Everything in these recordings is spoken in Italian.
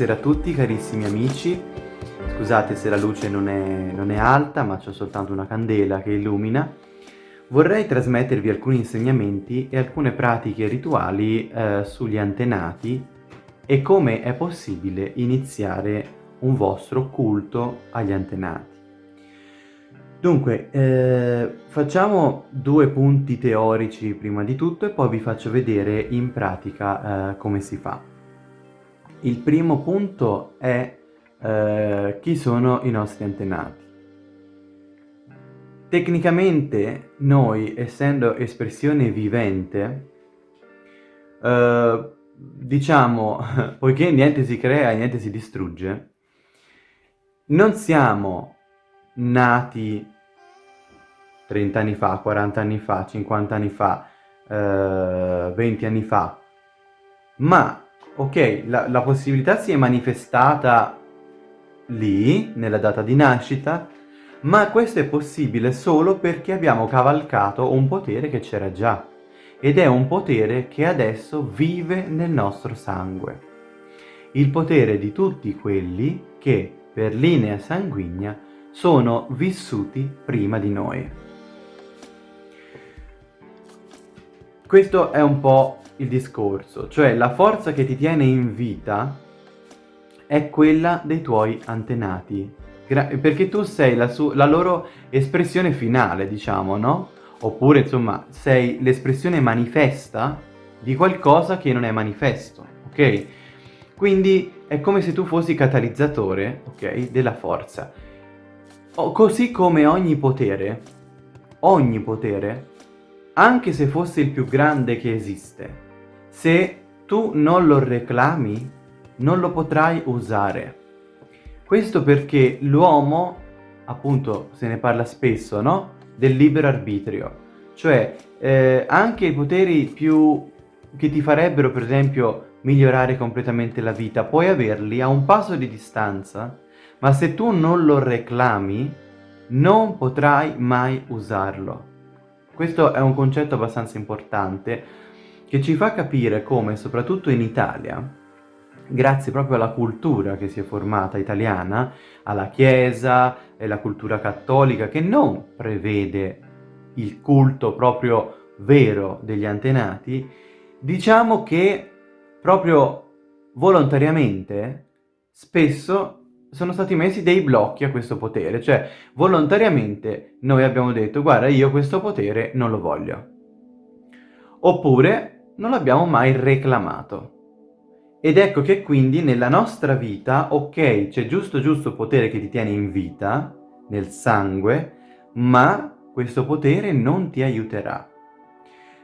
Buonasera a tutti carissimi amici, scusate se la luce non è, non è alta ma c'ho soltanto una candela che illumina. Vorrei trasmettervi alcuni insegnamenti e alcune pratiche rituali eh, sugli antenati e come è possibile iniziare un vostro culto agli antenati. Dunque, eh, facciamo due punti teorici prima di tutto e poi vi faccio vedere in pratica eh, come si fa. Il primo punto è eh, chi sono i nostri antenati. Tecnicamente noi, essendo espressione vivente, eh, diciamo, poiché niente si crea niente si distrugge, non siamo nati 30 anni fa, 40 anni fa, 50 anni fa, eh, 20 anni fa, ma ok, la, la possibilità si è manifestata lì, nella data di nascita, ma questo è possibile solo perché abbiamo cavalcato un potere che c'era già ed è un potere che adesso vive nel nostro sangue. Il potere di tutti quelli che, per linea sanguigna, sono vissuti prima di noi. Questo è un po' il discorso, cioè la forza che ti tiene in vita è quella dei tuoi antenati, perché tu sei la, la loro espressione finale, diciamo, no? Oppure, insomma, sei l'espressione manifesta di qualcosa che non è manifesto, ok? Quindi è come se tu fossi catalizzatore, ok, della forza. O, così come ogni potere, ogni potere, anche se fosse il più grande che esiste, se tu non lo reclami, non lo potrai usare. Questo perché l'uomo, appunto, se ne parla spesso, no? Del libero arbitrio. Cioè, eh, anche i poteri più che ti farebbero, per esempio, migliorare completamente la vita, puoi averli a un passo di distanza, ma se tu non lo reclami, non potrai mai usarlo. Questo è un concetto abbastanza importante che ci fa capire come, soprattutto in Italia, grazie proprio alla cultura che si è formata italiana, alla Chiesa e alla cultura cattolica che non prevede il culto proprio vero degli antenati, diciamo che proprio volontariamente spesso sono stati messi dei blocchi a questo potere, cioè volontariamente noi abbiamo detto guarda io questo potere non lo voglio. Oppure non l'abbiamo mai reclamato. Ed ecco che quindi nella nostra vita, ok, c'è giusto giusto potere che ti tiene in vita, nel sangue, ma questo potere non ti aiuterà.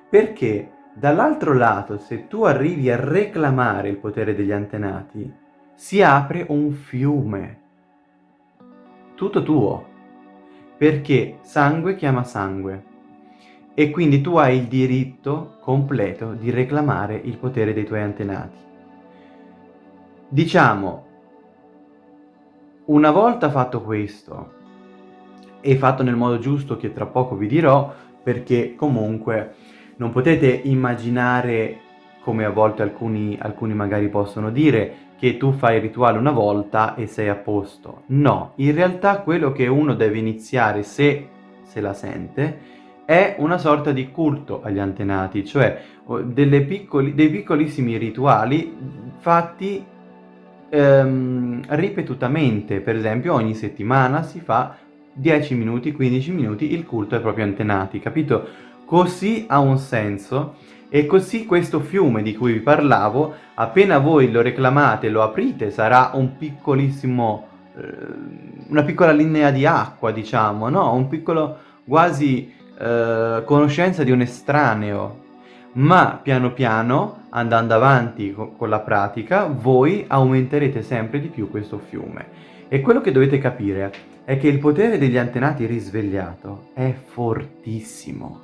Perché dall'altro lato, se tu arrivi a reclamare il potere degli antenati, si apre un fiume, tutto tuo, perché sangue chiama sangue e quindi tu hai il diritto completo di reclamare il potere dei tuoi antenati. Diciamo, una volta fatto questo, e fatto nel modo giusto che tra poco vi dirò, perché comunque non potete immaginare, come a volte alcuni, alcuni magari possono dire, che tu fai il rituale una volta e sei a posto. No, in realtà quello che uno deve iniziare, se se la sente, è una sorta di culto agli antenati, cioè piccoli, dei piccolissimi rituali fatti ehm, ripetutamente, per esempio ogni settimana si fa 10 minuti, 15 minuti il culto ai propri antenati, capito? Così ha un senso e così questo fiume di cui vi parlavo, appena voi lo reclamate, lo aprite, sarà un piccolissimo, eh, una piccola linea di acqua, diciamo, no? Un piccolo, quasi eh, conoscenza di un estraneo, ma piano piano, andando avanti co con la pratica, voi aumenterete sempre di più questo fiume. E quello che dovete capire è che il potere degli antenati risvegliato è fortissimo.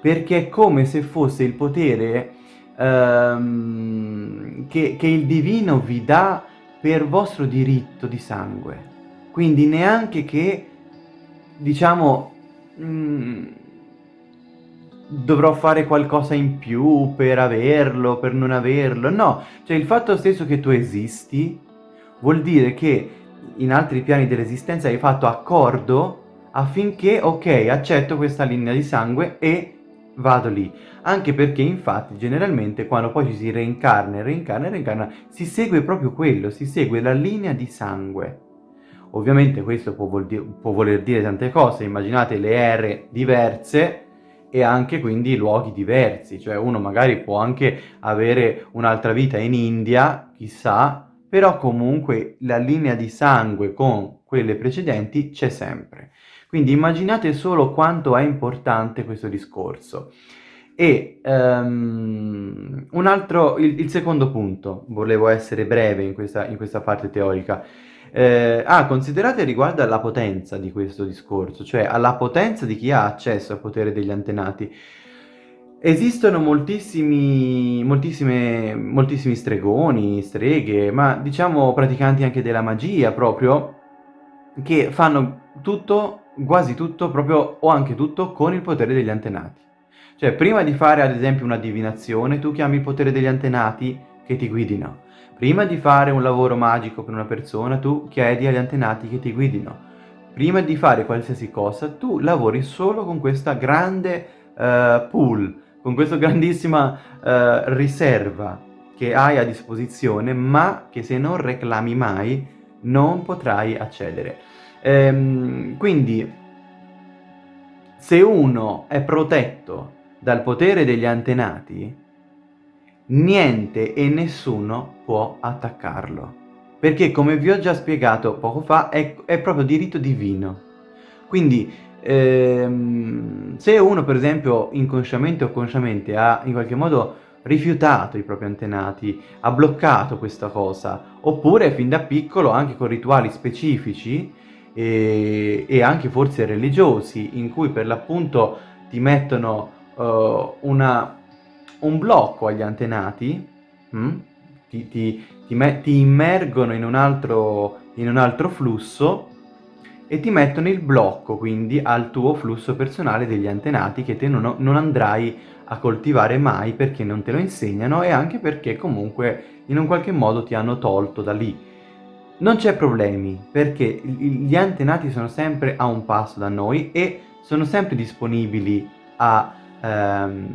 Perché è come se fosse il potere ehm, che, che il divino vi dà per vostro diritto di sangue. Quindi neanche che, diciamo, Mm. dovrò fare qualcosa in più per averlo, per non averlo. No, cioè il fatto stesso che tu esisti vuol dire che in altri piani dell'esistenza hai fatto accordo affinché, ok, accetto questa linea di sangue e vado lì. Anche perché infatti generalmente quando poi ci si reincarna reincarna reincarna si segue proprio quello, si segue la linea di sangue. Ovviamente questo può, vuol dire, può voler dire tante cose, immaginate le ere diverse e anche quindi luoghi diversi, cioè uno magari può anche avere un'altra vita in India, chissà, però comunque la linea di sangue con quelle precedenti c'è sempre. Quindi immaginate solo quanto è importante questo discorso. E um, un altro, il, il, secondo punto, volevo essere breve in questa, in questa parte teorica, eh, ah, considerate riguardo alla potenza di questo discorso, cioè alla potenza di chi ha accesso al potere degli antenati. Esistono moltissimi, moltissimi stregoni, streghe, ma diciamo praticanti anche della magia proprio, che fanno tutto, quasi tutto, proprio o anche tutto con il potere degli antenati. Cioè, prima di fare ad esempio una divinazione, tu chiami il potere degli antenati che ti guidino. Prima di fare un lavoro magico per una persona, tu chiedi agli antenati che ti guidino. Prima di fare qualsiasi cosa, tu lavori solo con questa grande uh, pool, con questa grandissima uh, riserva che hai a disposizione, ma che se non reclami mai non potrai accedere. Ehm, quindi, se uno è protetto dal potere degli antenati, niente e nessuno può attaccarlo. Perché, come vi ho già spiegato poco fa, è, è proprio diritto divino. Quindi, ehm, se uno, per esempio, inconsciamente o consciamente ha in qualche modo rifiutato i propri antenati, ha bloccato questa cosa, oppure fin da piccolo, anche con rituali specifici, e, e anche forse religiosi, in cui per l'appunto ti mettono uh, una un blocco agli antenati, mm? ti, ti, ti, ti, immergono in un, altro, in un altro flusso e ti mettono il blocco quindi al tuo flusso personale degli antenati che te non, non, andrai a coltivare mai perché non te lo insegnano e anche perché comunque in un qualche modo ti hanno tolto da lì. Non c'è problemi perché gli antenati sono sempre a un passo da noi e sono sempre disponibili a, ehm,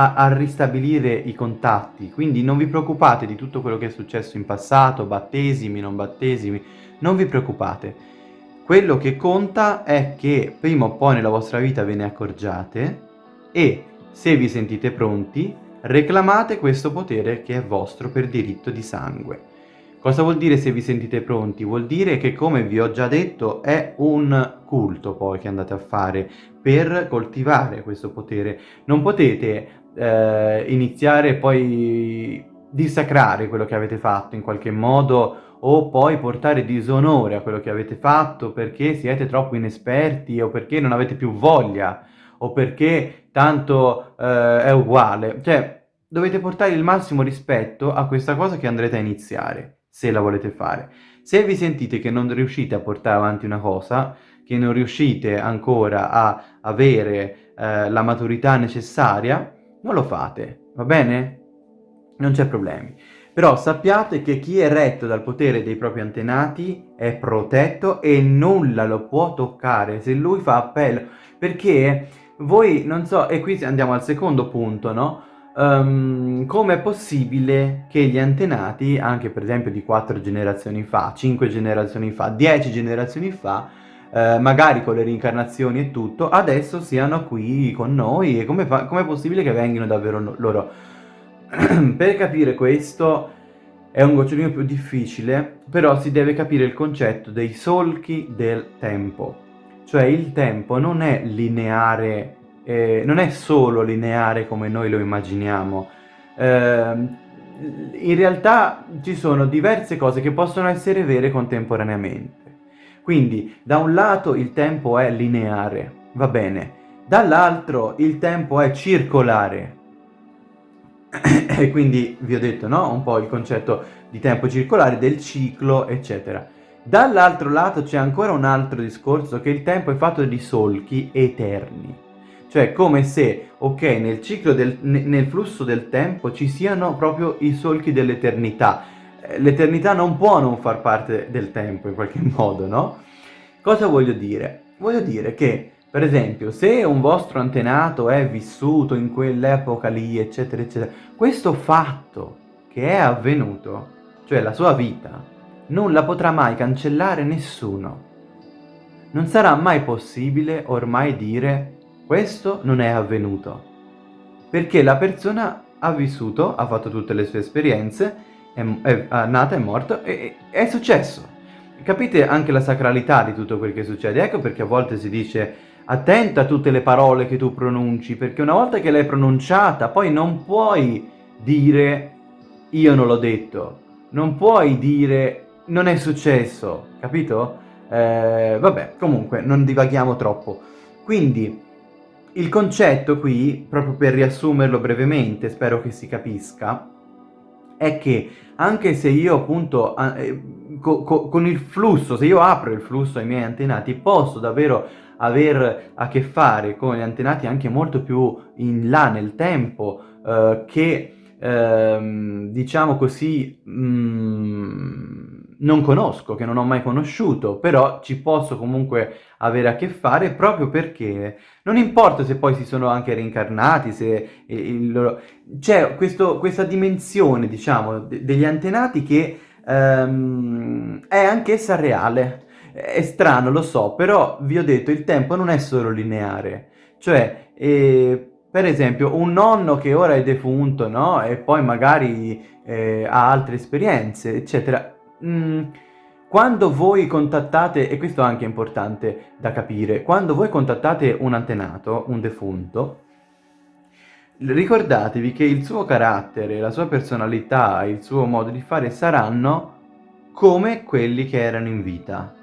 a, a, ristabilire i contatti, quindi non vi preoccupate di tutto quello che è successo in passato, battesimi, non battesimi, non vi preoccupate. Quello che conta è che prima o poi nella vostra vita ve ne accorgiate e se vi sentite pronti reclamate questo potere che è vostro per diritto di sangue. Cosa vuol dire se vi sentite pronti? Vuol dire che, come vi ho già detto, è un culto poi che andate a fare per coltivare questo potere. Non potete eh, iniziare poi dissacrare quello che avete fatto in qualche modo o poi portare disonore a quello che avete fatto perché siete troppo inesperti o perché non avete più voglia o perché tanto eh, è uguale. Cioè, dovete portare il massimo rispetto a questa cosa che andrete a iniziare, se la volete fare. Se vi sentite che non riuscite a portare avanti una cosa, che non riuscite ancora a avere eh, la maturità necessaria, non lo fate, va bene? Non c'è problemi. Però sappiate che chi è retto dal potere dei propri antenati è protetto e nulla lo può toccare se lui fa appello. Perché voi, non so, e qui andiamo al secondo punto, no? Um, Come è possibile che gli antenati, anche per esempio di quattro generazioni fa, cinque generazioni fa, dieci generazioni fa, eh, magari con le reincarnazioni e tutto, adesso siano qui con noi e come, è possibile che vengano davvero loro? per capire questo è un gocciolino più difficile, però si deve capire il concetto dei solchi del tempo. Cioè il tempo non è lineare, eh, non è solo lineare come noi lo immaginiamo. Eh, in realtà ci sono diverse cose che possono essere vere contemporaneamente. Quindi da un lato il tempo è lineare, va bene, dall'altro il tempo è circolare. e quindi vi ho detto, no? Un po' il concetto di tempo circolare, del ciclo, eccetera. Dall'altro lato c'è ancora un altro discorso che il tempo è fatto di solchi eterni. Cioè come se, ok, nel ciclo del, nel flusso del tempo ci siano proprio i solchi dell'eternità. Eh, l'eternità non può non far parte del tempo in qualche modo, no? Cosa voglio dire? Voglio dire che, per esempio, se un vostro antenato è vissuto in quell'epoca lì, eccetera, eccetera, questo fatto che è avvenuto, cioè la sua vita, non la potrà mai cancellare nessuno. Non sarà mai possibile ormai dire questo non è avvenuto, perché la persona ha vissuto, ha fatto tutte le sue esperienze, è, è, è nata, è morta e è successo. Capite anche la sacralità di tutto quel che succede? Ecco perché a volte si dice attenta a tutte le parole che tu pronunci, perché una volta che l'hai pronunciata poi non puoi dire io non l'ho detto, non puoi dire non è successo, capito? Eh, vabbè, comunque non divaghiamo troppo. Quindi il concetto qui, proprio per riassumerlo brevemente, spero che si capisca, è che anche se io appunto eh, co co con il flusso, se io apro il flusso ai miei antenati, posso davvero aver a che fare con gli antenati anche molto più in là nel tempo eh, che ehm, diciamo così mh, mm, non conosco, che non ho mai conosciuto, però ci posso comunque avere a che fare proprio perché non importa se poi si sono anche reincarnati, se loro... c'è questa dimensione, diciamo, de degli antenati che ehm, è anch'essa reale. È strano, lo so, però vi ho detto, il tempo non è solo lineare. Cioè, eh, per esempio, un nonno che ora è defunto, no? E poi magari eh, ha altre esperienze, eccetera mm, quando voi contattate, e questo è anche importante da capire, quando voi contattate un antenato, un defunto, ricordatevi che il suo carattere, la sua personalità, il suo modo di fare saranno come quelli che erano in vita.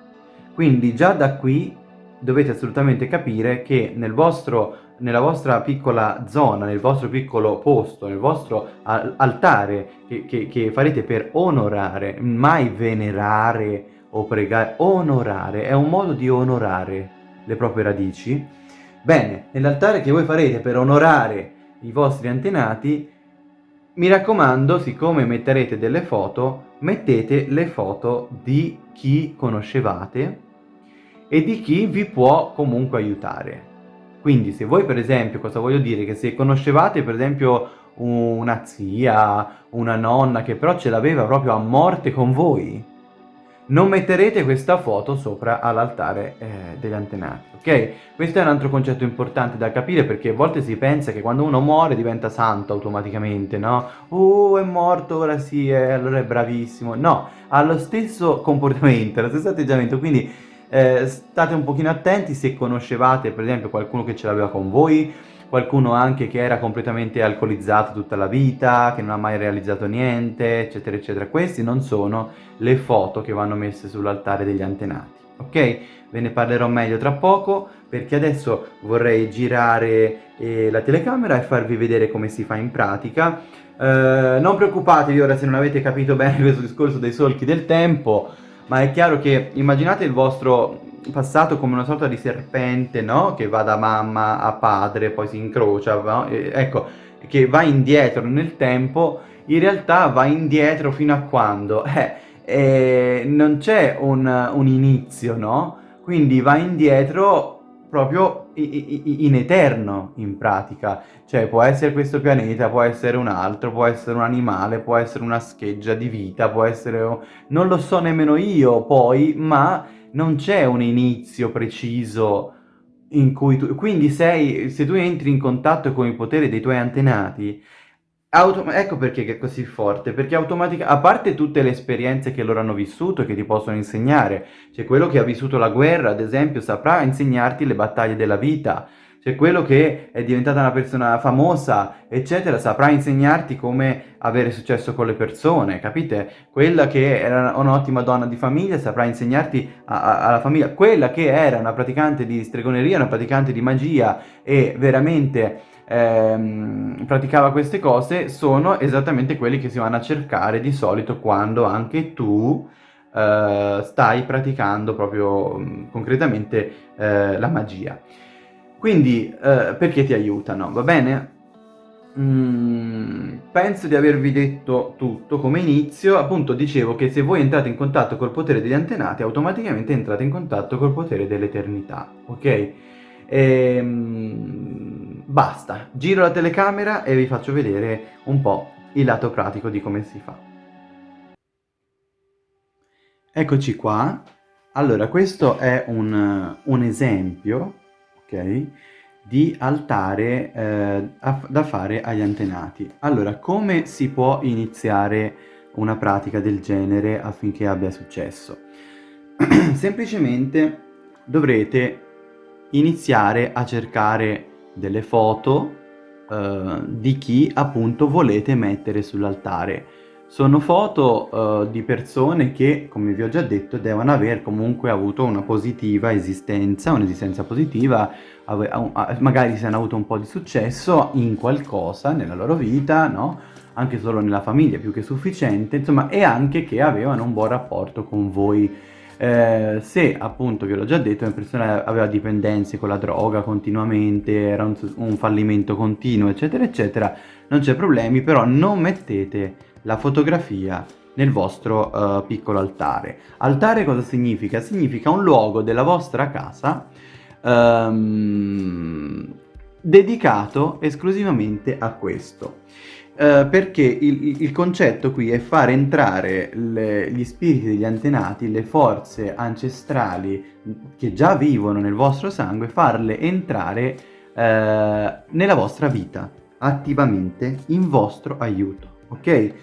Quindi già da qui dovete assolutamente capire che nel vostro nella vostra piccola zona, nel vostro piccolo posto, nel vostro altare che, che, che farete per onorare, mai venerare o pregare, onorare, è un modo di onorare le proprie radici. Bene, nell'altare che voi farete per onorare i vostri antenati, mi raccomando, siccome metterete delle foto, mettete le foto di chi conoscevate e di chi vi può comunque aiutare. Quindi se voi per esempio, cosa voglio dire, che se conoscevate per esempio una zia, una nonna che però ce l'aveva proprio a morte con voi, non metterete questa foto sopra all'altare eh, degli antenati, ok? Questo è un altro concetto importante da capire perché a volte si pensa che quando uno muore diventa santo automaticamente, no? Oh, è morto, ora sì, eh, allora è bravissimo. No, ha lo stesso comportamento, lo stesso atteggiamento, quindi eh, state un pochino attenti se conoscevate per esempio qualcuno che ce l'aveva con voi, qualcuno anche che era completamente alcolizzato tutta la vita, che non ha mai realizzato niente, eccetera, eccetera. Queste non sono le foto che vanno messe sull'altare degli antenati, ok? Ve ne parlerò meglio tra poco, perché adesso vorrei girare eh, la telecamera e farvi vedere come si fa in pratica. Eh, non preoccupatevi ora se non avete capito bene questo discorso dei solchi del tempo, ma è chiaro che immaginate il vostro passato come una sorta di serpente, no? Che va da mamma a padre, poi si incrocia, no? ecco, che va indietro nel tempo, in realtà va indietro fino a quando? Eh, eh, non c'è un, un inizio, no? Quindi va indietro proprio in eterno in pratica, cioè può essere questo pianeta, può essere un altro, può essere un animale, può essere una scheggia di vita, può essere... non lo so nemmeno io poi, ma non c'è un inizio preciso in cui tu... quindi sei, se tu entri in contatto con il potere dei tuoi antenati, Autom ecco perché è così forte, perché automaticamente, a parte tutte le esperienze che loro hanno vissuto e che ti possono insegnare, c'è quello che ha vissuto la guerra, ad esempio, saprà insegnarti le battaglie della vita, c'è quello che è diventata una persona famosa, eccetera, saprà insegnarti come avere successo con le persone, capite? Quella che era un'ottima donna di famiglia saprà insegnarti alla famiglia, quella che era una praticante di stregoneria, una praticante di magia e veramente ehm, praticava queste cose sono esattamente quelli che si vanno a cercare di solito quando anche tu eh, stai praticando proprio mh, concretamente eh, la magia. Quindi, eh, perché ti aiutano, va bene? Mm, penso di avervi detto tutto come inizio, appunto dicevo che se voi entrate in contatto col potere degli antenati, automaticamente entrate in contatto col potere dell'eternità, ok? Ehm, basta, giro la telecamera e vi faccio vedere un po' il lato pratico di come si fa. Eccoci qua, allora questo è un, un esempio, ok? di altare eh, da fare agli antenati. Allora, come si può iniziare una pratica del genere affinché abbia successo? Semplicemente dovrete iniziare a cercare delle foto eh, di chi appunto volete mettere sull'altare sono foto uh, di persone che, come vi ho già detto, devono aver comunque avuto una positiva esistenza, un'esistenza positiva, magari se hanno avuto un po' di successo in qualcosa nella loro vita, no? Anche solo nella famiglia, più che sufficiente, insomma, e anche che avevano un buon rapporto con voi. Eh, se appunto, ve l'ho già detto, una persona aveva dipendenze con la droga continuamente, era un, un fallimento continuo, eccetera, eccetera, non c'è problemi, però non mettete la fotografia nel vostro uh, piccolo altare. Altare cosa significa? Significa un luogo della vostra casa um, dedicato esclusivamente a questo. Uh, perché il, il, concetto qui è far entrare le, gli spiriti degli antenati, le forze ancestrali che già vivono nel vostro sangue, farle entrare uh, nella vostra vita attivamente in vostro aiuto, ok?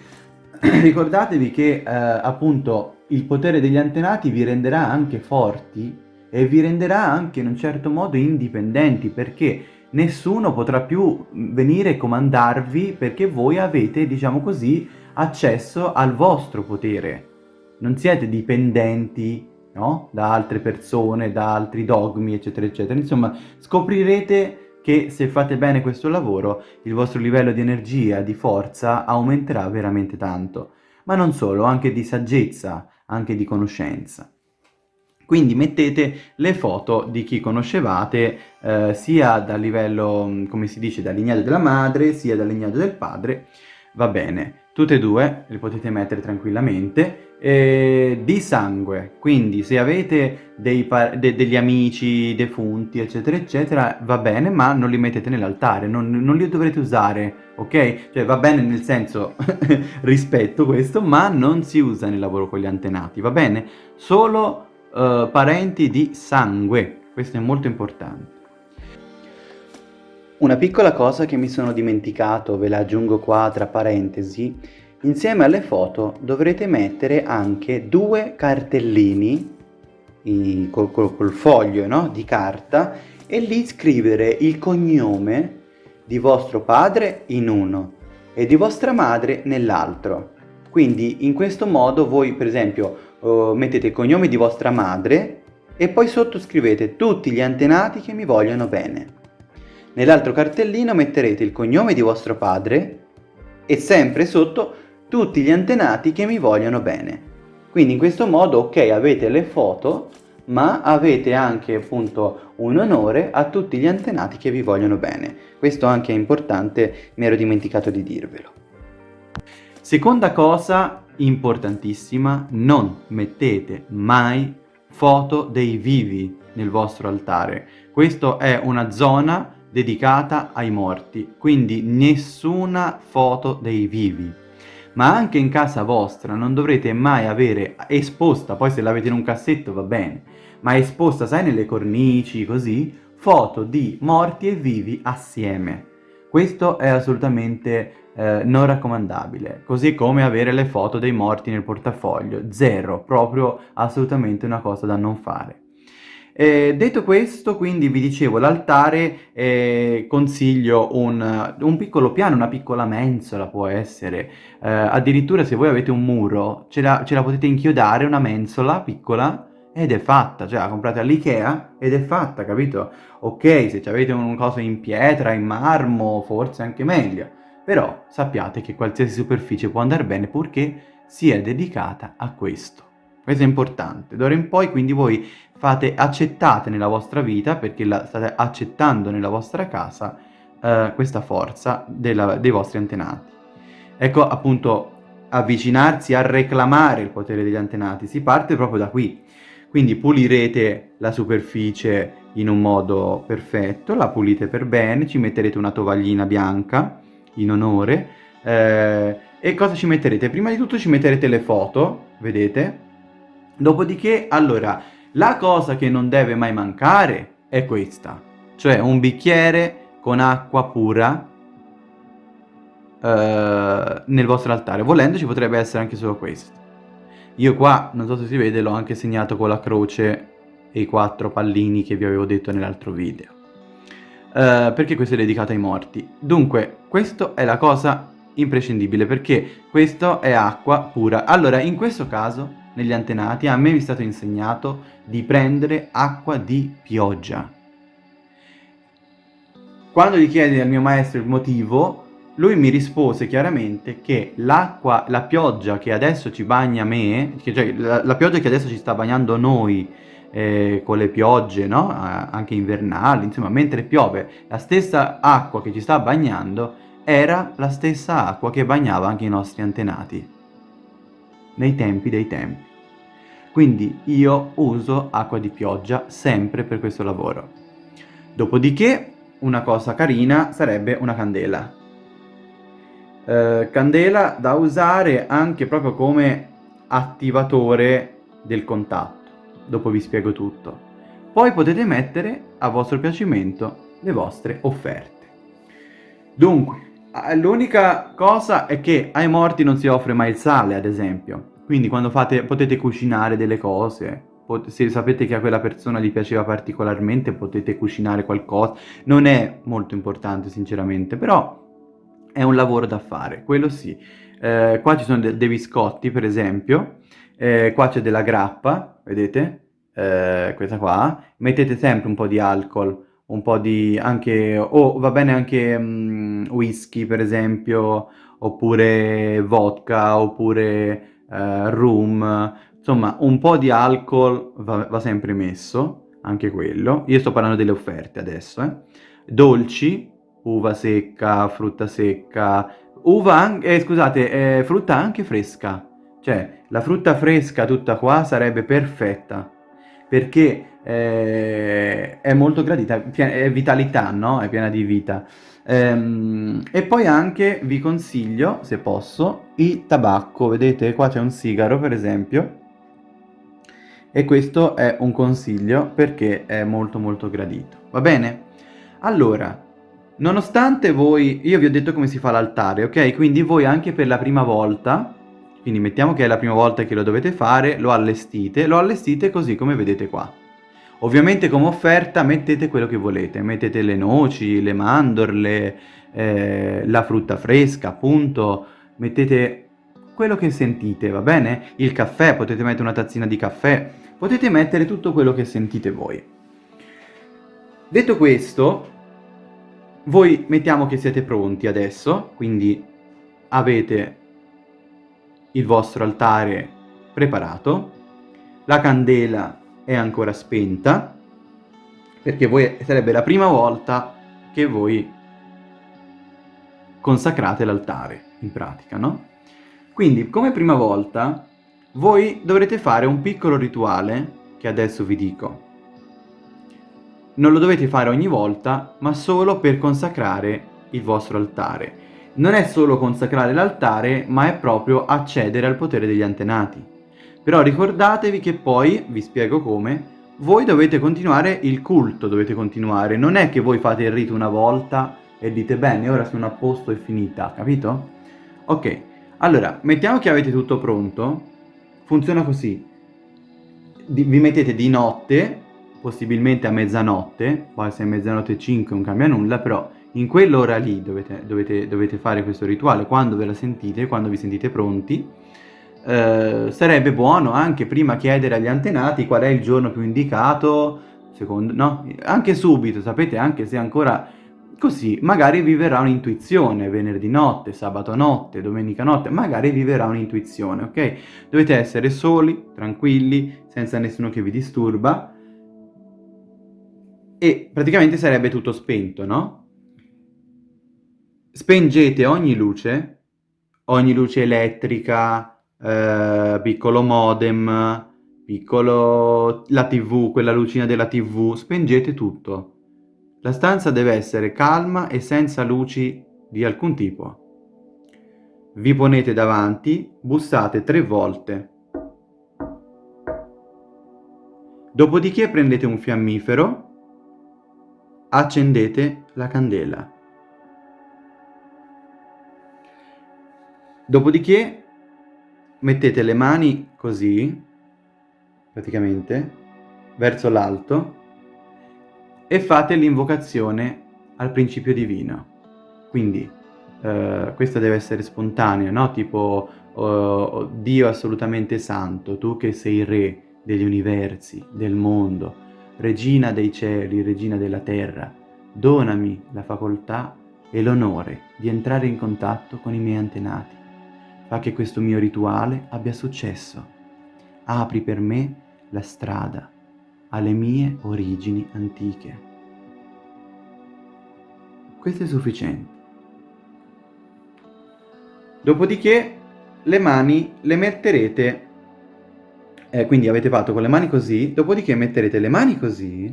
ricordatevi che eh, appunto il potere degli antenati vi renderà anche forti e vi renderà anche in un certo modo indipendenti perché nessuno potrà più venire e comandarvi perché voi avete, diciamo così, accesso al vostro potere. Non siete dipendenti no? da altre persone, da altri dogmi, eccetera, eccetera. Insomma, scoprirete che se fate bene questo lavoro il vostro livello di energia, di forza aumenterà veramente tanto. Ma non solo, anche di saggezza, anche di conoscenza. Quindi mettete le foto di chi conoscevate eh, sia dal livello, come si dice, dal lignaggio della madre, sia dal lignaggio del padre, va bene. Tutte e due le potete mettere tranquillamente, eh, di sangue, quindi se avete dei de degli amici defunti eccetera eccetera va bene ma non li mettete nell'altare, non, non, li dovrete usare, ok? Cioè va bene nel senso rispetto questo ma non si usa nel lavoro con gli antenati, va bene? Solo uh, parenti di sangue, questo è molto importante. Una piccola cosa che mi sono dimenticato, ve la aggiungo qua tra parentesi, insieme alle foto dovrete mettere anche due cartellini i, col, col, col, foglio no? di carta e lì scrivere il cognome di vostro padre in uno e di vostra madre nell'altro. Quindi in questo modo voi per esempio uh, mettete il cognome di vostra madre e poi sotto scrivete tutti gli antenati che mi vogliono bene. Nell'altro cartellino metterete il cognome di vostro padre e sempre sotto tutti gli antenati che mi vogliono bene. Quindi in questo modo, ok, avete le foto, ma avete anche appunto un onore a tutti gli antenati che vi vogliono bene. Questo anche è importante, mi ero dimenticato di dirvelo. Seconda cosa importantissima, non mettete mai foto dei vivi nel vostro altare. Questa è una zona dedicata ai morti, quindi nessuna foto dei vivi. Ma anche in casa vostra non dovrete mai avere esposta, poi se l'avete in un cassetto va bene, ma esposta, sai, nelle cornici, così, foto di morti e vivi assieme. Questo è assolutamente eh, non raccomandabile, così come avere le foto dei morti nel portafoglio, zero, proprio assolutamente una cosa da non fare. Eh, detto questo, quindi vi dicevo, l'altare eh, consiglio un, un, piccolo piano, una piccola mensola può essere, eh, addirittura se voi avete un muro ce la, ce la potete inchiodare, una mensola piccola, ed è fatta, cioè la comprate all'Ikea ed è fatta, capito? Ok, se avete un coso in pietra, in marmo, forse anche meglio, però sappiate che qualsiasi superficie può andare bene purché sia dedicata a questo. Questo è importante. D'ora in poi quindi voi fate, accettate nella vostra vita, perché la state accettando nella vostra casa, eh, questa forza della, dei vostri antenati. Ecco appunto avvicinarsi a reclamare il potere degli antenati, si parte proprio da qui. Quindi pulirete la superficie in un modo perfetto, la pulite per bene, ci metterete una tovaglina bianca in onore eh, e cosa ci metterete? Prima di tutto ci metterete le foto, vedete? Dopodiché, allora, la cosa che non deve mai mancare è questa, cioè un bicchiere con acqua pura eh, nel vostro altare. Volendo ci potrebbe essere anche solo questo. Io qua, non so se si vede, l'ho anche segnato con la croce e i quattro pallini che vi avevo detto nell'altro video. Uh, perché questo è dedicato ai morti. Dunque, questa è la cosa imprescindibile perché questo è acqua pura. Allora, in questo caso, negli antenati, a me mi è stato insegnato di prendere acqua di pioggia. Quando gli chiedi al mio maestro il motivo, lui mi rispose chiaramente che l'acqua, la pioggia che adesso ci bagna me, cioè la, la pioggia che adesso ci sta bagnando noi, eh, con le piogge, no? anche invernali, insomma, mentre piove, la stessa acqua che ci sta bagnando era la stessa acqua che bagnava anche i nostri antenati, nei tempi dei tempi. Quindi io uso acqua di pioggia sempre per questo lavoro. Dopodiché, una cosa carina sarebbe una candela. Eh, candela da usare anche proprio come attivatore del contatto dopo vi spiego tutto. Poi potete mettere a vostro piacimento le vostre offerte. Dunque, l'unica cosa è che ai morti non si offre mai il sale, ad esempio. Quindi quando fate, potete cucinare delle cose, se sapete che a quella persona gli piaceva particolarmente, potete cucinare qualcosa. Non è molto importante, sinceramente, però è un lavoro da fare, quello sì. Eh, qua ci sono de dei biscotti, per esempio, eh, qua c'è della grappa, vedete? Eh, questa qua. Mettete sempre un po' di alcol, un po' di anche, o oh, va bene anche um, whisky per esempio, oppure vodka, oppure uh, rum, insomma un po' di alcol va, va, sempre messo, anche quello. Io sto parlando delle offerte adesso, eh. Dolci, uva secca, frutta secca, uva anche, eh, scusate, eh, frutta anche fresca. Cioè, la frutta fresca tutta qua sarebbe perfetta, perché eh, è molto gradita, è vitalità, no? È piena di vita. Ehm, e poi anche vi consiglio, se posso, il tabacco. Vedete, qua c'è un sigaro, per esempio, e questo è un consiglio perché è molto molto gradito. Va bene? Allora, nonostante voi... Io vi ho detto come si fa l'altare, ok? Quindi voi anche per la prima volta quindi mettiamo che è la prima volta che lo dovete fare, lo allestite, lo allestite così come vedete qua. Ovviamente come offerta mettete quello che volete, mettete le noci, le mandorle, eh, la frutta fresca appunto, mettete quello che sentite, va bene? Il caffè, potete mettere una tazzina di caffè, potete mettere tutto quello che sentite voi. Detto questo, voi mettiamo che siete pronti adesso, quindi avete il vostro altare preparato, la candela è ancora spenta, perché voi, sarebbe la prima volta che voi consacrate l'altare, in pratica, no? Quindi, come prima volta, voi dovrete fare un piccolo rituale, che adesso vi dico. Non lo dovete fare ogni volta, ma solo per consacrare il vostro altare non è solo consacrare l'altare, ma è proprio accedere al potere degli antenati. Però ricordatevi che poi, vi spiego come, voi dovete continuare il culto, dovete continuare. Non è che voi fate il rito una volta e dite bene, ora sono a posto e finita, capito? Ok, allora, mettiamo che avete tutto pronto. Funziona così. Vi mettete di notte, possibilmente a mezzanotte, poi se è mezzanotte e 5 non cambia nulla, però in quell'ora lì dovete, dovete, dovete, fare questo rituale, quando ve la sentite, quando vi sentite pronti, eh, sarebbe buono anche prima chiedere agli antenati qual è il giorno più indicato, secondo, no? Anche subito, sapete, anche se ancora Così magari vi verrà un'intuizione venerdì notte, sabato notte, domenica notte, magari vi verrà un'intuizione, ok? Dovete essere soli, tranquilli, senza nessuno che vi disturba e praticamente sarebbe tutto spento, no? Spengete ogni luce, ogni luce elettrica, eh, piccolo modem, piccolo la tv, quella lucina della tv, spengete tutto la stanza deve essere calma e senza luci di alcun tipo. Vi ponete davanti, bussate tre volte. Dopodiché prendete un fiammifero, accendete la candela. Dopodiché mettete le mani così, praticamente, verso l'alto e fate l'invocazione al principio divino. Quindi eh, questo deve essere spontaneo, no? Tipo oh, Dio assolutamente santo, tu che sei re degli universi, del mondo, regina dei cieli, regina della terra, donami la facoltà e l'onore di entrare in contatto con i miei antenati. Fa che questo mio rituale abbia successo. Apri per me la strada alle mie origini antiche. Questo è sufficiente. Dopodiché le mani le metterete, eh, quindi avete fatto con le mani così, dopodiché metterete le mani così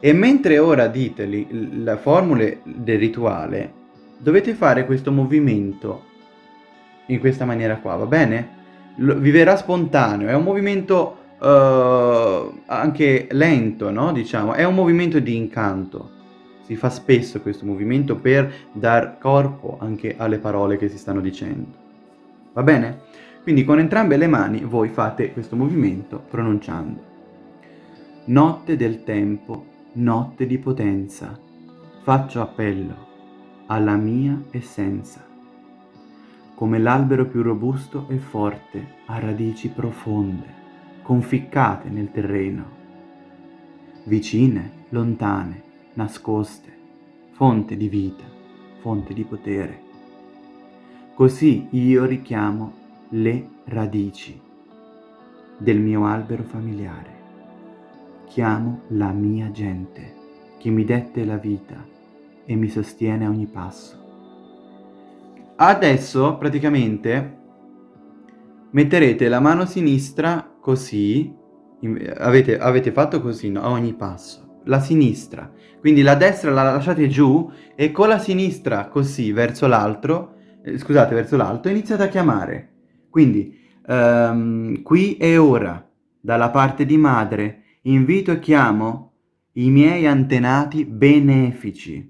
e mentre ora dite le formule del rituale, dovete fare questo movimento in questa maniera qua, va bene? L vi verrà spontaneo, è un movimento uh, anche lento, no? Diciamo, è un movimento di incanto. Si fa spesso questo movimento per dar corpo anche alle parole che si stanno dicendo. Va bene? Quindi con entrambe le mani voi fate questo movimento pronunciando. Notte del tempo, notte di potenza, faccio appello alla mia essenza. Come l'albero più robusto e forte, a radici profonde conficcate nel terreno, vicine, lontane, nascoste, fonte di vita, fonte di potere. Così io richiamo le radici del mio albero familiare. Chiamo la mia gente che mi dette la vita e mi sostiene a ogni passo. Adesso praticamente metterete la mano sinistra così, avete, avete fatto così no? a ogni passo, la sinistra, quindi la destra la lasciate giù e con la sinistra così verso l'altro, eh, scusate, verso l'alto, iniziate a chiamare. Quindi, um, qui e ora, dalla parte di madre, invito e chiamo i miei antenati benefici.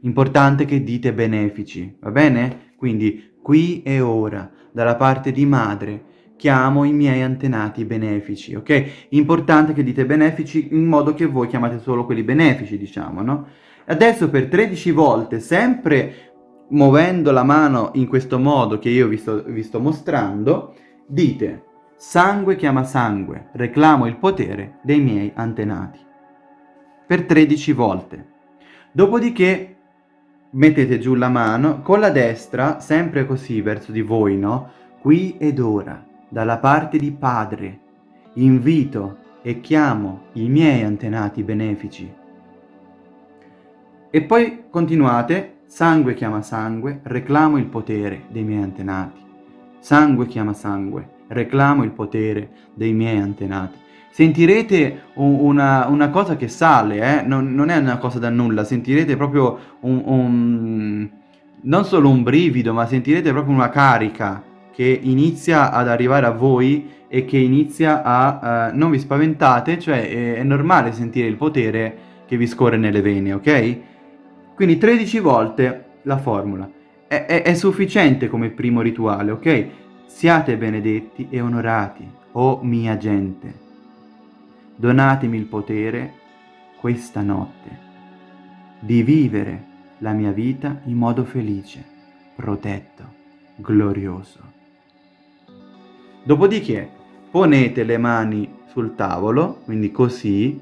Importante che dite benefici, va bene? Quindi, qui e ora, dalla parte di madre, chiamo i miei antenati benefici, ok? Importante che dite benefici in modo che voi chiamate solo quelli benefici, diciamo, no? Adesso per 13 volte, sempre muovendo la mano in questo modo che io vi sto, vi sto mostrando, dite sangue chiama sangue, reclamo il potere dei miei antenati. Per 13 volte. Dopodiché mettete giù la mano con la destra, sempre così verso di voi, no? Qui ed ora dalla parte di Padre, invito e chiamo i miei antenati benefici. E poi continuate, sangue chiama sangue, reclamo il potere dei miei antenati. Sangue chiama sangue, reclamo il potere dei miei antenati. Sentirete una, una cosa che sale, eh? non, non, è una cosa da nulla, sentirete proprio un, un, non solo un brivido, ma sentirete proprio una carica che inizia ad arrivare a voi e che inizia a... Uh, non vi spaventate, cioè è, è normale sentire il potere che vi scorre nelle vene, ok? Quindi 13 volte la formula. È, è, è sufficiente come primo rituale, ok? Siate benedetti e onorati, o oh mia gente. Donatemi il potere questa notte di vivere la mia vita in modo felice, protetto, glorioso. Dopodiché ponete le mani sul tavolo, quindi così,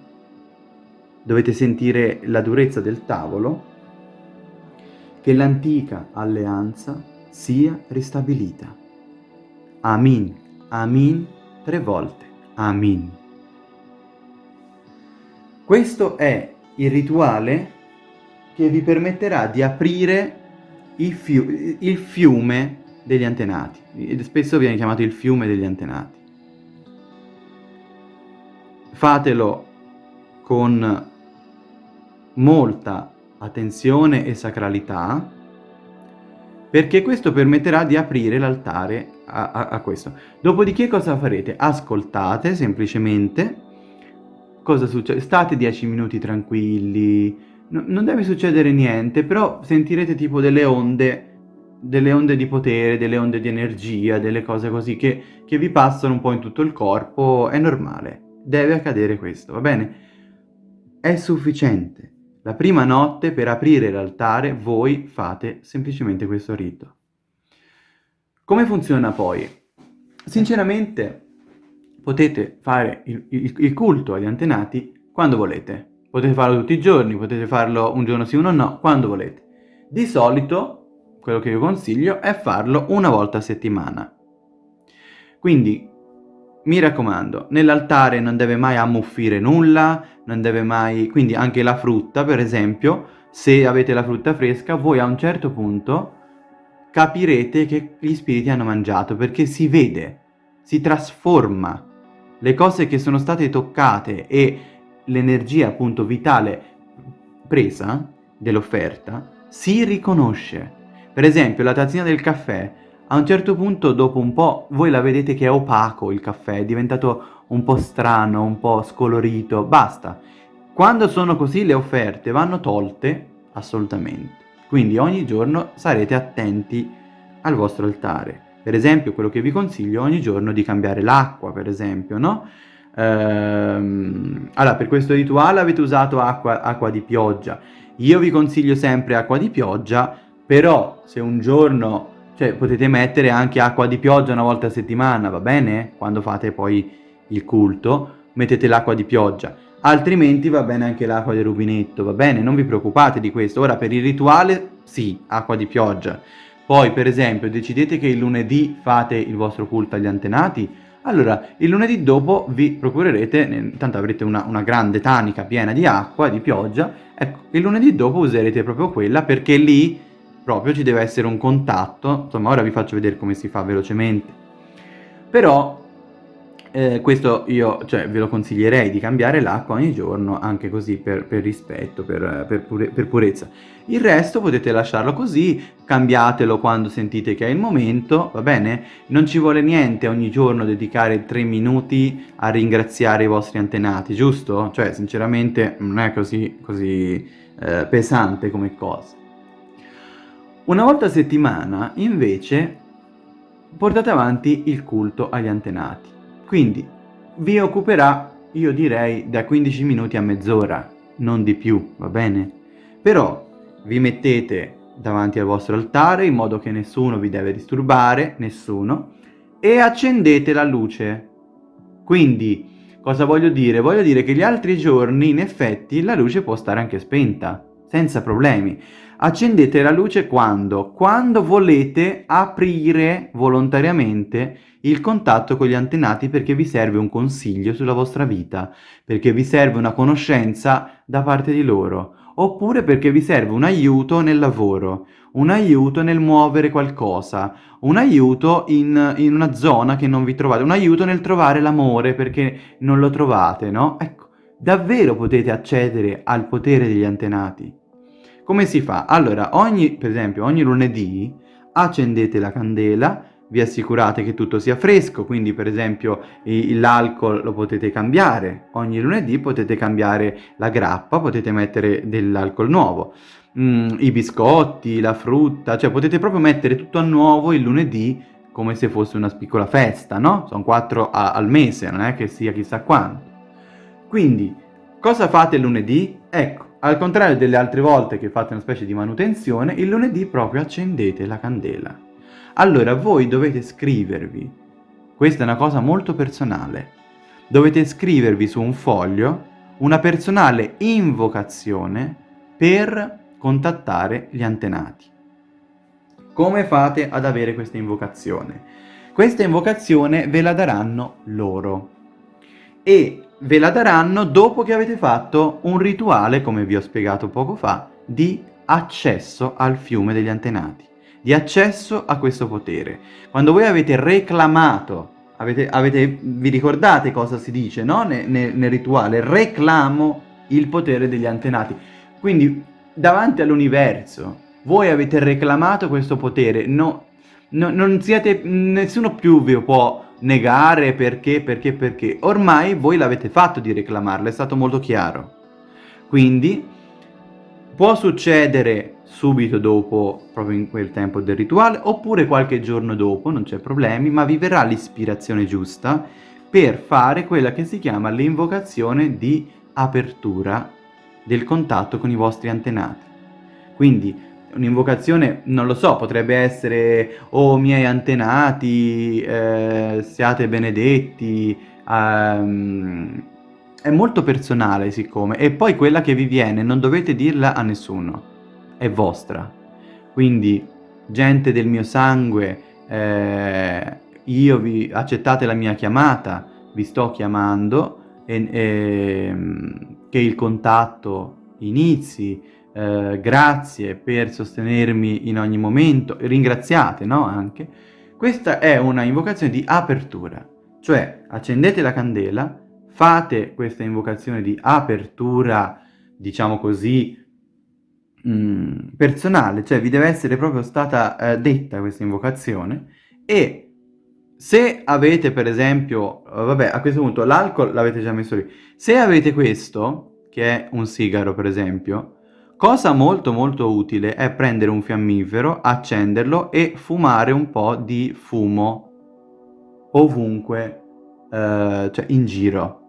dovete sentire la durezza del tavolo, che l'antica alleanza sia ristabilita. Amin, amin, tre volte, amin. Questo è il rituale che vi permetterà di aprire il, fiu il fiume degli antenati. Spesso viene chiamato il fiume degli antenati. Fatelo con molta attenzione e sacralità perché questo permetterà di aprire l'altare a, a, a, questo. Dopodiché cosa farete? Ascoltate semplicemente cosa succede. State 10 minuti tranquilli, no, non deve succedere niente, però sentirete tipo delle onde delle onde di potere, delle onde di energia, delle cose così che, che vi passano un po' in tutto il corpo, è normale, deve accadere questo, va bene? È sufficiente. La prima notte per aprire l'altare voi fate semplicemente questo rito. Come funziona poi? Sinceramente potete fare il, il, il culto agli antenati quando volete. Potete farlo tutti i giorni, potete farlo un giorno sì, uno no, quando volete. Di solito quello che io consiglio è farlo una volta a settimana. Quindi, mi raccomando, nell'altare non deve mai ammuffire nulla, non deve mai... quindi anche la frutta, per esempio, se avete la frutta fresca, voi a un certo punto capirete che gli spiriti hanno mangiato, perché si vede, si trasforma. Le cose che sono state toccate e l'energia appunto vitale presa dell'offerta si riconosce. Per esempio la tazzina del caffè, a un certo punto dopo un po' voi la vedete che è opaco il caffè, è diventato un po' strano, un po' scolorito, basta. Quando sono così le offerte vanno tolte assolutamente. Quindi ogni giorno sarete attenti al vostro altare. Per esempio quello che vi consiglio ogni giorno di cambiare l'acqua, per esempio, no? Ehm, allora, per questo rituale avete usato acqua, acqua di pioggia. Io vi consiglio sempre acqua di pioggia però se un giorno, cioè potete mettere anche acqua di pioggia una volta a settimana, va bene? Quando fate poi il culto, mettete l'acqua di pioggia. Altrimenti va bene anche l'acqua del rubinetto, va bene? Non vi preoccupate di questo. Ora per il rituale, sì, acqua di pioggia. Poi per esempio decidete che il lunedì fate il vostro culto agli antenati, allora il lunedì dopo vi procurerete, tanto avrete una, una, grande tanica piena di acqua, di pioggia, ecco, il lunedì dopo userete proprio quella perché lì proprio ci deve essere un contatto, insomma ora vi faccio vedere come si fa velocemente. Però eh, questo io cioè, ve lo consiglierei di cambiare l'acqua ogni giorno, anche così per, per rispetto, per, per, pure, per, purezza. Il resto potete lasciarlo così, cambiatelo quando sentite che è il momento, va bene? Non ci vuole niente ogni giorno dedicare tre minuti a ringraziare i vostri antenati, giusto? Cioè, sinceramente non è così, così eh, pesante come cosa. Una volta a settimana, invece, portate avanti il culto agli antenati. Quindi vi occuperà, io direi, da 15 minuti a mezz'ora, non di più, va bene? Però vi mettete davanti al vostro altare in modo che nessuno vi deve disturbare, nessuno, e accendete la luce. Quindi, cosa voglio dire? Voglio dire che gli altri giorni, in effetti, la luce può stare anche spenta, senza problemi. Accendete la luce quando? Quando volete aprire volontariamente il contatto con gli antenati perché vi serve un consiglio sulla vostra vita, perché vi serve una conoscenza da parte di loro, oppure perché vi serve un aiuto nel lavoro, un aiuto nel muovere qualcosa, un aiuto in, in una zona che non vi trovate, un aiuto nel trovare l'amore perché non lo trovate, no? Ecco, davvero potete accedere al potere degli antenati. Come si fa? Allora, ogni, per esempio, ogni lunedì accendete la candela, vi assicurate che tutto sia fresco, quindi per esempio l'alcol lo potete cambiare, ogni lunedì potete cambiare la grappa, potete mettere dell'alcol nuovo, mm, i biscotti, la frutta, cioè potete proprio mettere tutto a nuovo il lunedì come se fosse una piccola festa, no? Sono quattro a, al mese, non è che sia chissà quanto. Quindi, cosa fate lunedì? Ecco, al contrario delle altre volte che fate una specie di manutenzione, il lunedì proprio accendete la candela. Allora voi dovete scrivervi, questa è una cosa molto personale, dovete scrivervi su un foglio una personale invocazione per contattare gli antenati. Come fate ad avere questa invocazione? Questa invocazione ve la daranno loro e ve la daranno dopo che avete fatto un rituale, come vi ho spiegato poco fa, di accesso al fiume degli antenati, di accesso a questo potere. Quando voi avete reclamato, avete, avete, vi ricordate cosa si dice no? ne, ne, nel rituale? Reclamo il potere degli antenati. Quindi davanti all'universo voi avete reclamato questo potere, no, no, non siete, nessuno più vi può negare perché, perché, perché. Ormai voi l'avete fatto di reclamarlo, è stato molto chiaro. Quindi può succedere subito dopo, proprio in quel tempo del rituale, oppure qualche giorno dopo, non c'è problemi, ma vi verrà l'ispirazione giusta per fare quella che si chiama l'invocazione di apertura del contatto con i vostri antenati. Quindi un'invocazione, non lo so, potrebbe essere «Oh miei antenati, eh, siate benedetti», um, è molto personale siccome, e poi quella che vi viene non dovete dirla a nessuno, è vostra. Quindi, gente del mio sangue, eh, io vi accettate la mia chiamata, vi sto chiamando, e, e, che il contatto inizi, eh, grazie per sostenermi in ogni momento, ringraziate, no? Anche. Questa è una invocazione di apertura, cioè accendete la candela, fate questa invocazione di apertura, diciamo così, mm, personale, cioè vi deve essere proprio stata eh, detta questa invocazione e se avete per esempio, vabbè a questo punto l'alcol l'avete già messo lì, se avete questo, che è un sigaro per esempio, Cosa molto molto utile è prendere un fiammifero, accenderlo e fumare un po' di fumo ovunque, eh, cioè in giro.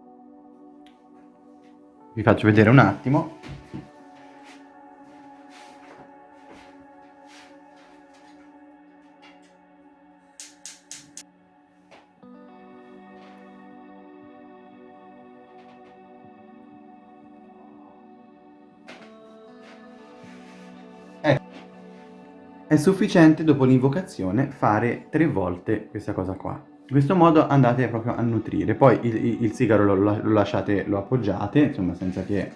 Vi faccio vedere un attimo. È sufficiente dopo l'invocazione fare tre volte questa cosa qua. In questo modo andate proprio a nutrire. Poi il, il, sigaro lo, lo, lasciate, lo appoggiate, insomma senza che,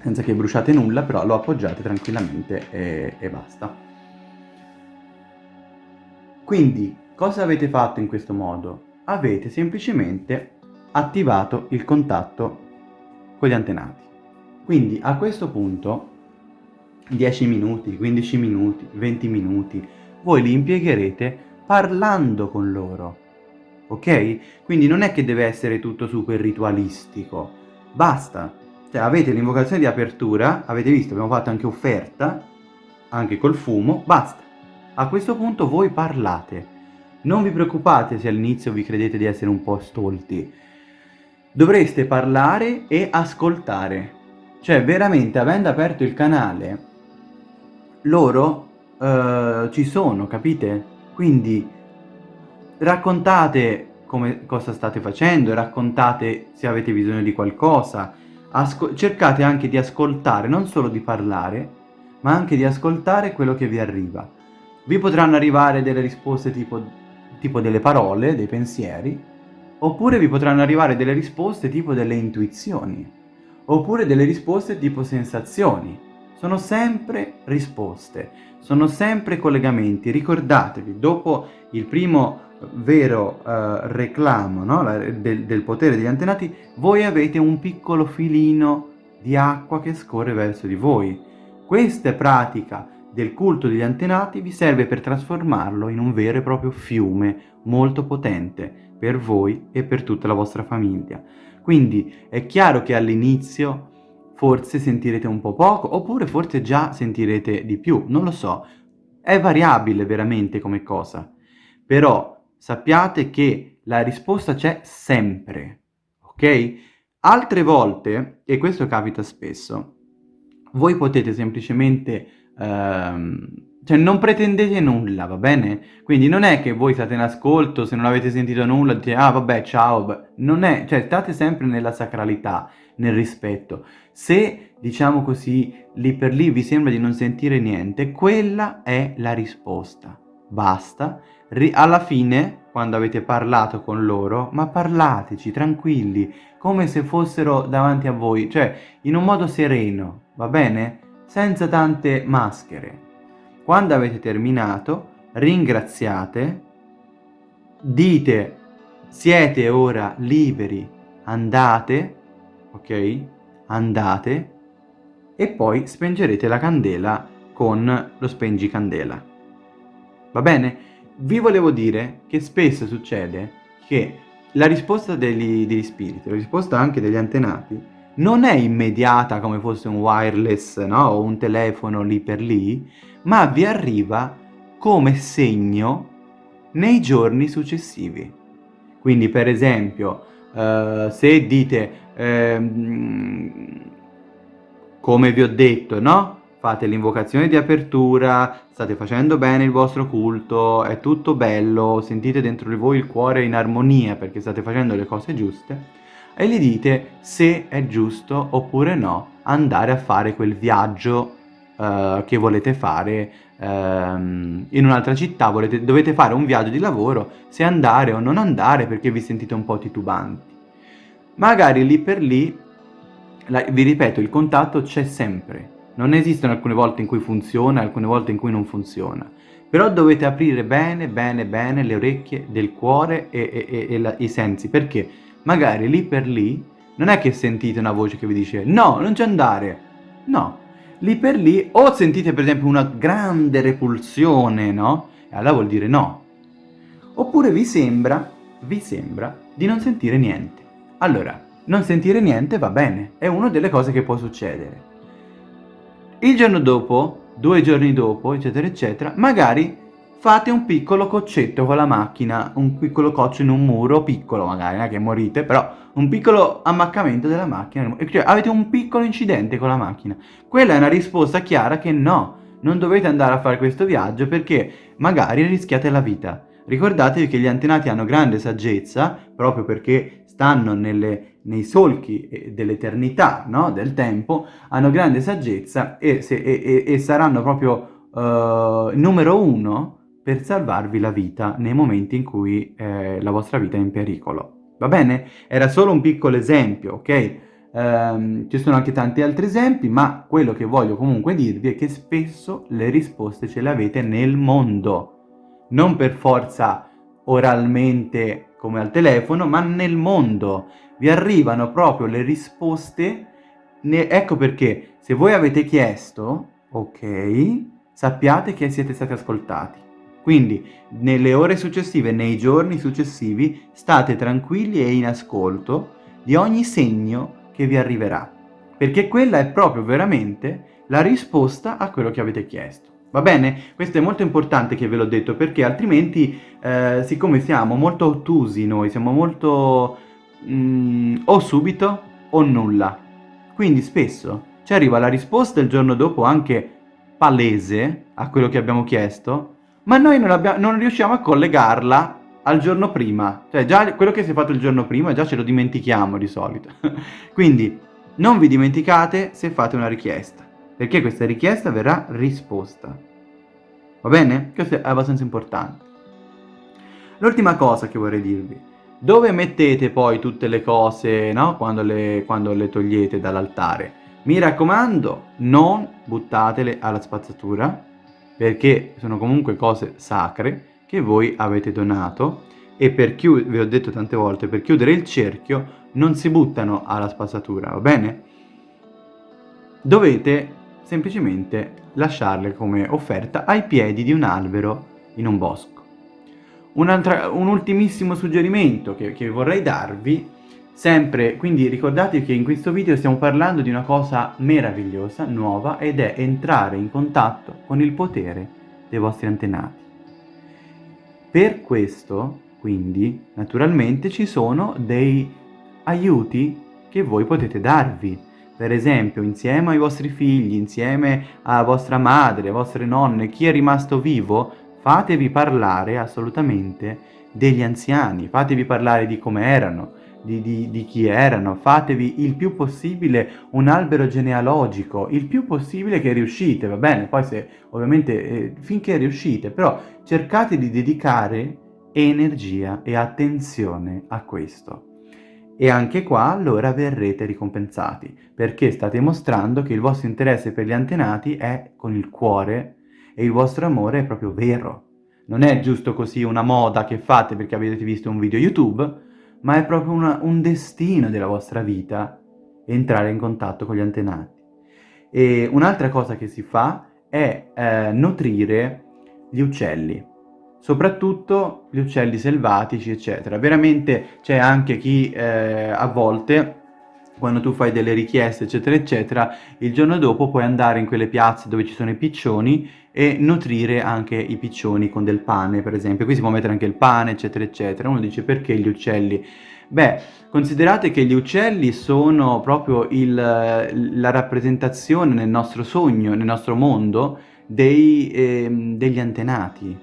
senza che bruciate nulla, però lo appoggiate tranquillamente e, e basta. Quindi, cosa avete fatto in questo modo? Avete semplicemente attivato il contatto con gli antenati. Quindi a questo punto 10 minuti, 15 minuti, 20 minuti, voi li impiegherete parlando con loro, ok? Quindi non è che deve essere tutto super ritualistico, basta, cioè avete l'invocazione di apertura, avete visto, abbiamo fatto anche offerta, anche col fumo, basta. A questo punto voi parlate, non vi preoccupate se all'inizio vi credete di essere un po' stolti, dovreste parlare e ascoltare, cioè veramente avendo aperto il canale loro uh, ci sono, capite? Quindi raccontate come, cosa state facendo, raccontate se avete bisogno di qualcosa, cercate anche di ascoltare, non solo di parlare, ma anche di ascoltare quello che vi arriva. Vi potranno arrivare delle risposte tipo, tipo delle parole, dei pensieri, oppure vi potranno arrivare delle risposte tipo delle intuizioni, oppure delle risposte tipo sensazioni sono sempre risposte, sono sempre collegamenti. Ricordatevi, dopo il primo vero uh, reclamo no? del, del potere degli antenati, voi avete un piccolo filino di acqua che scorre verso di voi. Questa pratica del culto degli antenati vi serve per trasformarlo in un vero e proprio fiume molto potente per voi e per tutta la vostra famiglia. Quindi è chiaro che all'inizio forse sentirete un po' poco, oppure forse già sentirete di più, non lo so. È variabile veramente come cosa. Però sappiate che la risposta c'è sempre, ok? Altre volte, e questo capita spesso, voi potete semplicemente ehm, cioè non pretendete nulla, va bene? Quindi non è che voi state in ascolto, se non avete sentito nulla, dite ah vabbè ciao, non è, cioè state sempre nella sacralità, nel rispetto. Se, diciamo così, lì per lì vi sembra di non sentire niente, quella è la risposta. Basta. Alla fine, quando avete parlato con loro, ma parlateci, tranquilli, come se fossero davanti a voi, cioè in un modo sereno, va bene? Senza tante maschere. Quando avete terminato, ringraziate, dite siete ora liberi, andate, ok? Andate e poi spengerete la candela con lo spengicandela. Va bene? Vi volevo dire che spesso succede che la risposta degli, degli spiriti, la risposta anche degli antenati, non è immediata come fosse un wireless no? o un telefono lì per lì, ma vi arriva come segno nei giorni successivi. Quindi per esempio, uh, se dite, uh, come vi ho detto, no? Fate l'invocazione di apertura, state facendo bene il vostro culto, è tutto bello, sentite dentro di voi il cuore in armonia perché state facendo le cose giuste, e gli dite se è giusto oppure no andare a fare quel viaggio uh, che volete fare uh, in un'altra città, volete, dovete fare un viaggio di lavoro, se andare o non andare perché vi sentite un po' titubanti. Magari lì per lì, la, vi ripeto, il contatto c'è sempre, non esistono alcune volte in cui funziona, alcune volte in cui non funziona. Però dovete aprire bene, bene, bene le orecchie del cuore e, e, e, e la, i sensi, perché magari lì per lì non è che sentite una voce che vi dice no, non c'è andare, no, lì per lì o sentite per esempio una grande repulsione, no? E allora vuol dire no. Oppure vi sembra, vi sembra di non sentire niente. Allora, non sentire niente va bene, è una delle cose che può succedere. Il giorno dopo, due giorni dopo, eccetera, eccetera, magari fate un piccolo coccetto con la macchina, un piccolo coccio in un muro, piccolo magari, non è che morite, però un piccolo ammaccamento della macchina, cioè avete un piccolo incidente con la macchina. Quella è una risposta chiara che no, non dovete andare a fare questo viaggio perché magari rischiate la vita. Ricordatevi che gli antenati hanno grande saggezza, proprio perché stanno nelle, nei solchi dell'eternità, no? del tempo, hanno grande saggezza e, se, e, e, e saranno proprio uh, numero uno per salvarvi la vita nei momenti in cui eh, la vostra vita è in pericolo. Va bene? Era solo un piccolo esempio, ok? Um, ci sono anche tanti altri esempi, ma quello che voglio comunque dirvi è che spesso le risposte ce le avete nel mondo, non per forza oralmente come al telefono, ma nel mondo. Vi arrivano proprio le risposte, ne... ecco perché se voi avete chiesto, ok, sappiate che siete stati ascoltati. Quindi nelle ore successive, nei giorni successivi, state tranquilli e in ascolto di ogni segno che vi arriverà, perché quella è proprio veramente la risposta a quello che avete chiesto. Va bene? Questo è molto importante che ve l'ho detto, perché altrimenti, eh, siccome siamo molto ottusi noi, siamo molto mm, o subito o nulla, quindi spesso ci arriva la risposta il giorno dopo anche palese a quello che abbiamo chiesto, ma noi non, abbiamo, non riusciamo a collegarla al giorno prima. Cioè già quello che si è fatto il giorno prima già ce lo dimentichiamo di solito. Quindi non vi dimenticate se fate una richiesta, perché questa richiesta verrà risposta. Va bene? Questo è abbastanza importante. L'ultima cosa che vorrei dirvi. Dove mettete poi tutte le cose, no? Quando le, quando le togliete dall'altare? Mi raccomando, non buttatele alla spazzatura, perché sono comunque cose sacre che voi avete donato e per chiudere, vi ho detto tante volte, per chiudere il cerchio non si buttano alla spazzatura, va bene? Dovete semplicemente lasciarle come offerta ai piedi di un albero in un bosco. Un, un ultimissimo suggerimento che, che vorrei darvi Sempre, quindi ricordatevi che in questo video stiamo parlando di una cosa meravigliosa, nuova, ed è entrare in contatto con il potere dei vostri antenati. Per questo, quindi, naturalmente ci sono dei aiuti che voi potete darvi, per esempio insieme ai vostri figli, insieme a vostra madre, a vostre nonne, chi è rimasto vivo, fatevi parlare assolutamente degli anziani, fatevi parlare di come erano, di, di, di, chi erano, fatevi il più possibile un albero genealogico, il più possibile che riuscite, va bene? Poi se ovviamente eh, finché riuscite, però cercate di dedicare energia e attenzione a questo. E anche qua allora verrete ricompensati, perché state mostrando che il vostro interesse per gli antenati è con il cuore e il vostro amore è proprio vero. Non è giusto così una moda che fate perché avete visto un video YouTube, ma è proprio una, un destino della vostra vita entrare in contatto con gli antenati. E un'altra cosa che si fa è eh, nutrire gli uccelli, soprattutto gli uccelli selvatici, eccetera. Veramente c'è anche chi eh, a volte quando tu fai delle richieste eccetera eccetera, il giorno dopo puoi andare in quelle piazze dove ci sono i piccioni e nutrire anche i piccioni con del pane per esempio, qui si può mettere anche il pane eccetera eccetera, uno dice perché gli uccelli? Beh, considerate che gli uccelli sono proprio il, la rappresentazione nel nostro sogno, nel nostro mondo, dei, eh, degli antenati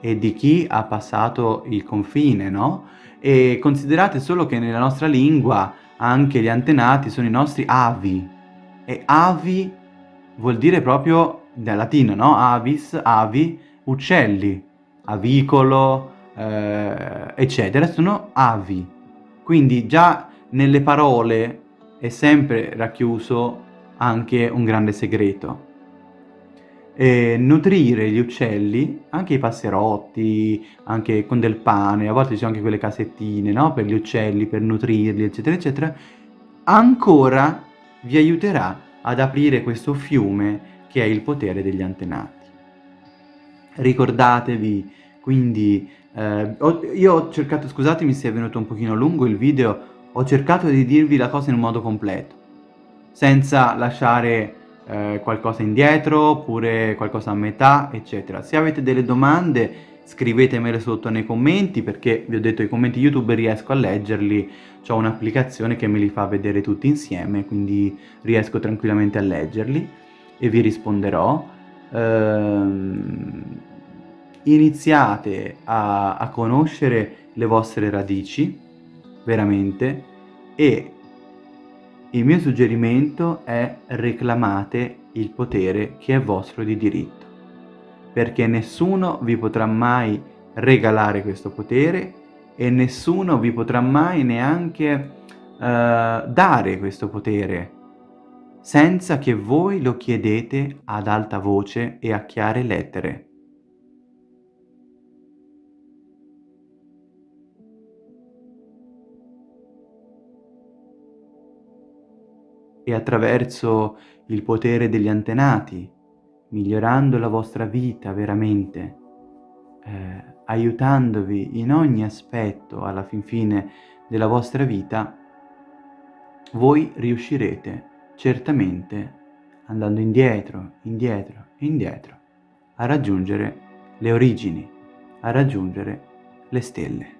e di chi ha passato il confine, no? E considerate solo che nella nostra lingua anche gli antenati sono i nostri avi. E avi vuol dire proprio, dal latino, no? Avis, avi, uccelli, avicolo, eh, eccetera, sono avi. Quindi già nelle parole è sempre racchiuso anche un grande segreto eh, nutrire gli uccelli, anche i passerotti, anche con del pane, a volte ci sono anche quelle casettine, no? Per gli uccelli, per nutrirli, eccetera, eccetera, ancora vi aiuterà ad aprire questo fiume che è il potere degli antenati. Ricordatevi, quindi, eh, ho, io ho cercato, scusatemi se è venuto un pochino lungo il video, ho cercato di dirvi la cosa in un modo completo, senza lasciare eh, qualcosa indietro oppure qualcosa a metà eccetera. Se avete delle domande scrivetemele sotto nei commenti perché vi ho detto i commenti youtube riesco a leggerli. Ho un'applicazione che me li fa vedere tutti insieme quindi riesco tranquillamente a leggerli e vi risponderò. Ehm, iniziate a, a conoscere le vostre radici veramente e il mio suggerimento è reclamate il potere che è vostro di diritto, perché nessuno vi potrà mai regalare questo potere e nessuno vi potrà mai neanche uh, dare questo potere senza che voi lo chiedete ad alta voce e a chiare lettere. E attraverso il potere degli antenati, migliorando la vostra vita veramente, eh, aiutandovi in ogni aspetto alla fin fine della vostra vita, voi riuscirete certamente andando indietro, indietro indietro a raggiungere le origini, a raggiungere le stelle.